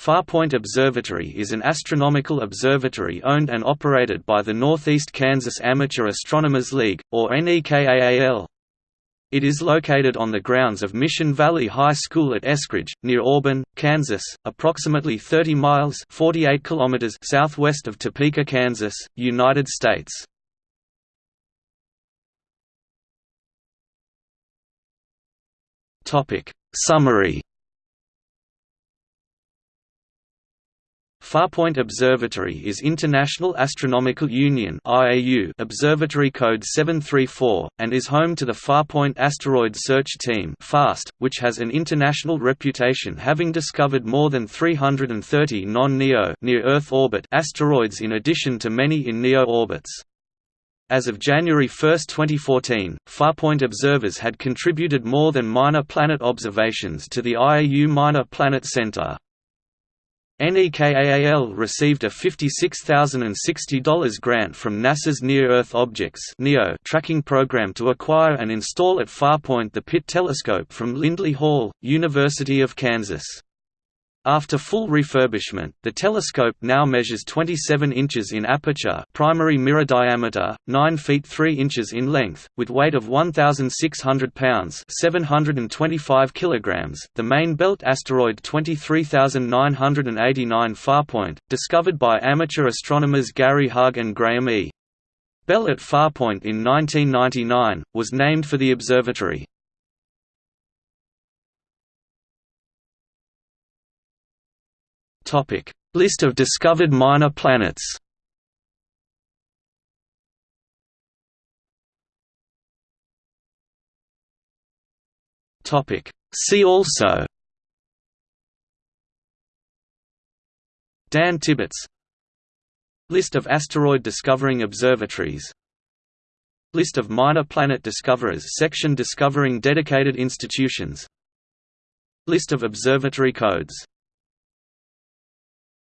Farpoint Observatory is an astronomical observatory owned and operated by the Northeast Kansas Amateur Astronomers League, or NEKAAL. It is located on the grounds of Mission Valley High School at Eskridge, near Auburn, Kansas, approximately 30 miles 48 kilometers southwest of Topeka, Kansas, United States. Summary Farpoint Observatory is International Astronomical Union Observatory Code 734, and is home to the Farpoint Asteroid Search Team which has an international reputation having discovered more than 330 non-NEO near-Earth orbit asteroids in addition to many in NEO orbits. As of January 1, 2014, Farpoint observers had contributed more than minor planet observations to the IAU Minor Planet Center. NEKAAL received a $56,060 grant from NASA's Near-Earth Objects tracking program to acquire and install at Farpoint the Pitt telescope from Lindley Hall, University of Kansas. After full refurbishment, the telescope now measures 27 inches in aperture primary mirror diameter, 9 feet 3 inches in length, with weight of 1,600 pounds 725 kilograms. .The main belt asteroid 23989 Farpoint, discovered by amateur astronomers Gary Hug and Graham E. Bell at Farpoint in 1999, was named for the observatory. Topic: List of discovered minor planets. Topic: See also. Dan Tibbets List of asteroid discovering observatories. List of minor planet discoverers section discovering dedicated institutions. List of observatory codes